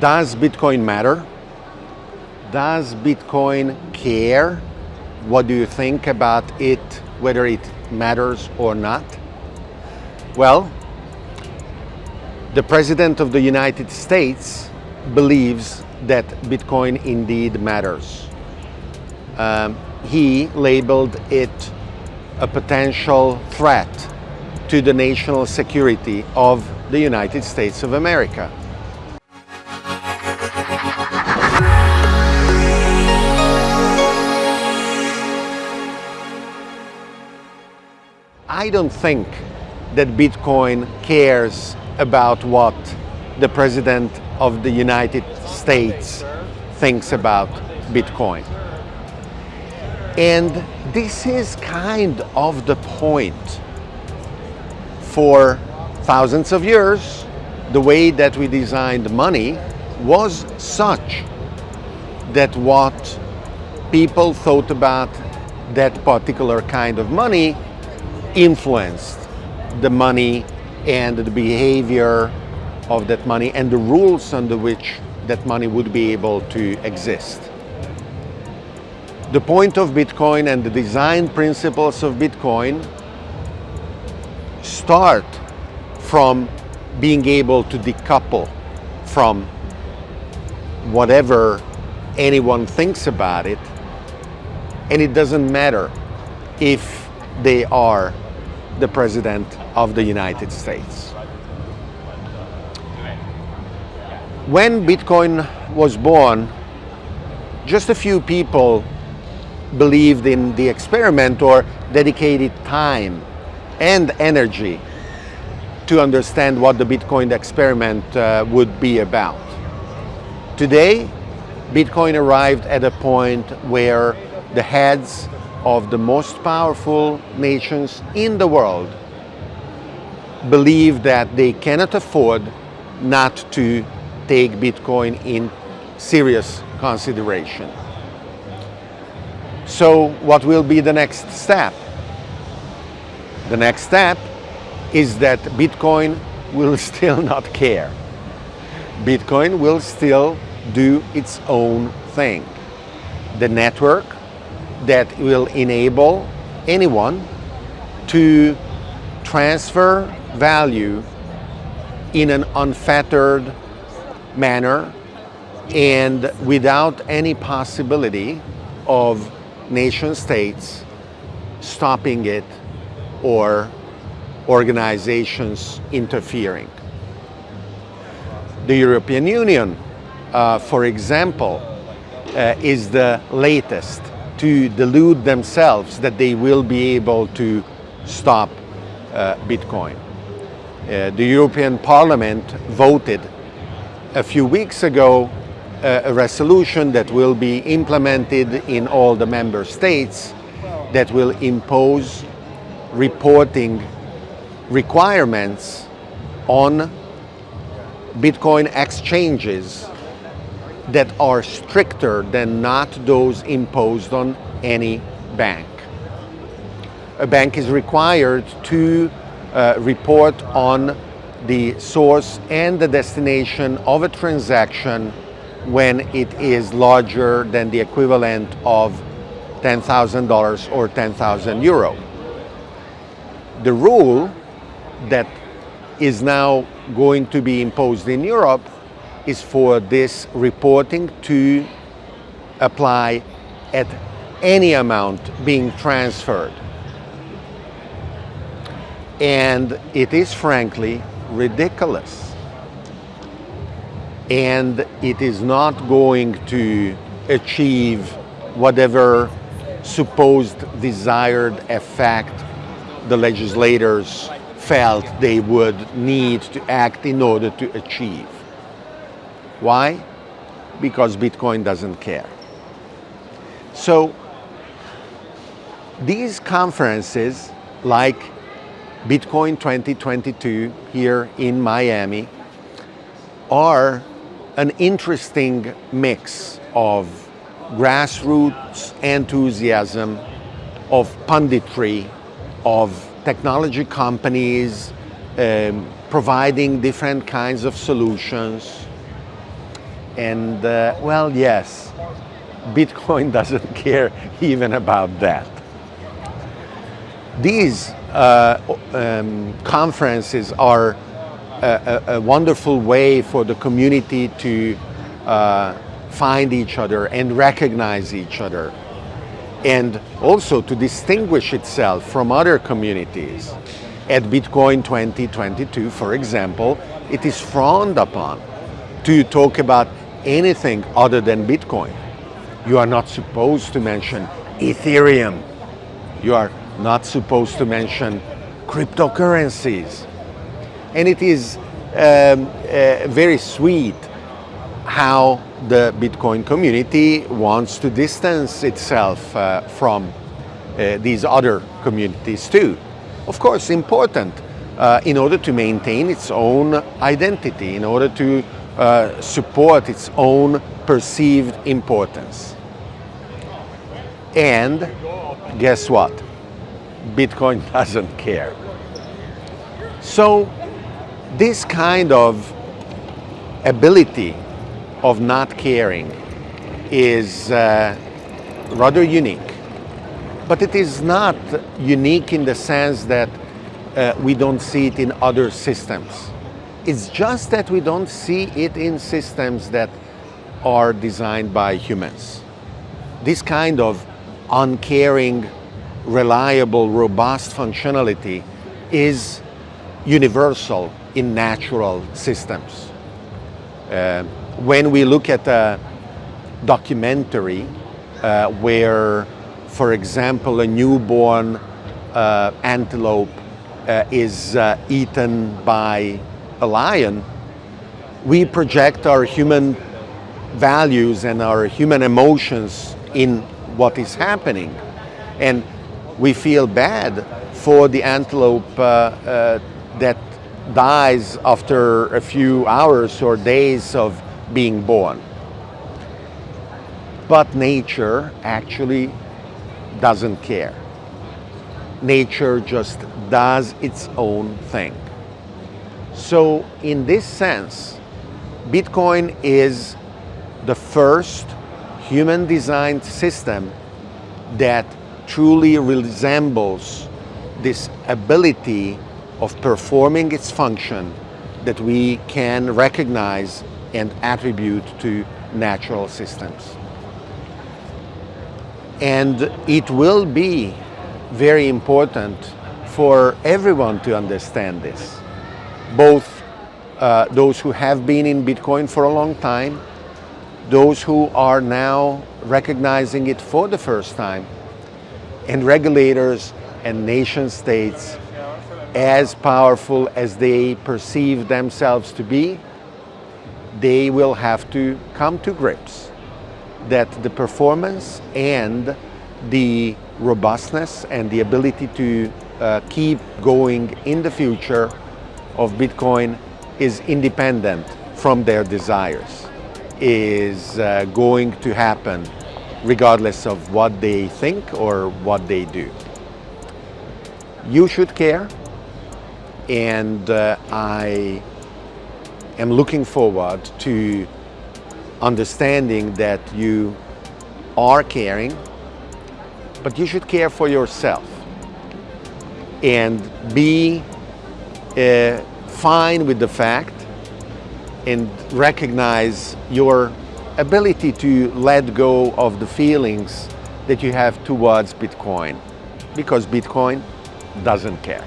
Does Bitcoin matter? Does Bitcoin care? What do you think about it, whether it matters or not? Well, the President of the United States believes that Bitcoin indeed matters. Um, he labeled it a potential threat to the national security of the United States of America. I don't think that Bitcoin cares about what the President of the United States thinks about Bitcoin. And this is kind of the point. For thousands of years, the way that we designed money was such that what people thought about that particular kind of money influenced the money and the behavior of that money and the rules under which that money would be able to exist. The point of Bitcoin and the design principles of Bitcoin start from being able to decouple from whatever anyone thinks about it and it doesn't matter if they are the President of the United States. When Bitcoin was born, just a few people believed in the experiment or dedicated time and energy to understand what the Bitcoin experiment uh, would be about. Today, Bitcoin arrived at a point where the heads of the most powerful nations in the world believe that they cannot afford not to take Bitcoin in serious consideration. So what will be the next step? The next step is that Bitcoin will still not care. Bitcoin will still do its own thing. The network that will enable anyone to transfer value in an unfettered manner and without any possibility of nation states stopping it or organizations interfering. The European Union, uh, for example, uh, is the latest to delude themselves that they will be able to stop uh, Bitcoin. Uh, the European Parliament voted a few weeks ago uh, a resolution that will be implemented in all the member states that will impose reporting requirements on Bitcoin exchanges that are stricter than not those imposed on any bank. A bank is required to uh, report on the source and the destination of a transaction when it is larger than the equivalent of $10,000 or 10,000 euro. The rule that is now going to be imposed in Europe is for this reporting to apply at any amount being transferred. And it is frankly ridiculous. And it is not going to achieve whatever supposed desired effect the legislators felt they would need to act in order to achieve. Why? Because Bitcoin doesn't care. So these conferences like Bitcoin 2022 here in Miami are an interesting mix of grassroots enthusiasm, of punditry, of technology companies um, providing different kinds of solutions, And uh, well, yes, Bitcoin doesn't care even about that. These uh, um, conferences are a, a, a, wonderful way for the community to uh, find each other and recognize each other and also to distinguish itself from other communities. At Bitcoin 2022, for example, it is frowned upon to talk about anything other than Bitcoin. You are not supposed to mention Ethereum. You are not supposed to mention cryptocurrencies. And it is um, uh, very sweet how the Bitcoin community wants to distance itself uh, from uh, these other communities too. Of course, important uh, in order to maintain its own identity, in order to uh, support its own perceived importance. And guess what? Bitcoin doesn't care. So this kind of ability of not caring is uh, rather unique. But it is not unique in the sense that uh, we don't see it in other systems. It's just that we don't see it in systems that are designed by humans. This kind of uncaring reliable, robust functionality is universal in natural systems. Uh, when we look at a documentary uh, where, for example, a newborn uh, antelope uh, is uh, eaten by a lion, we project our human values and our human emotions in what is happening. And we feel bad for the antelope uh, uh, that dies after a few hours or days of being born. But nature actually doesn't care. Nature just does its own thing. So in this sense, Bitcoin is the first human designed system that truly resembles this ability of performing its function that we can recognize and attribute to natural systems. And it will be very important for everyone to understand this, both uh, those who have been in Bitcoin for a long time, those who are now recognizing it for the first time, and regulators and nation states as powerful as they perceive themselves to be, they will have to come to grips that the performance and the robustness and the ability to uh, keep going in the future of Bitcoin is independent from their desires, is uh, going to happen regardless of what they think or what they do. You should care and uh, I am looking forward to understanding that you are caring, but you should care for yourself and be uh, fine with the fact and recognize your ability to let go of the feelings that you have towards Bitcoin because Bitcoin doesn't care.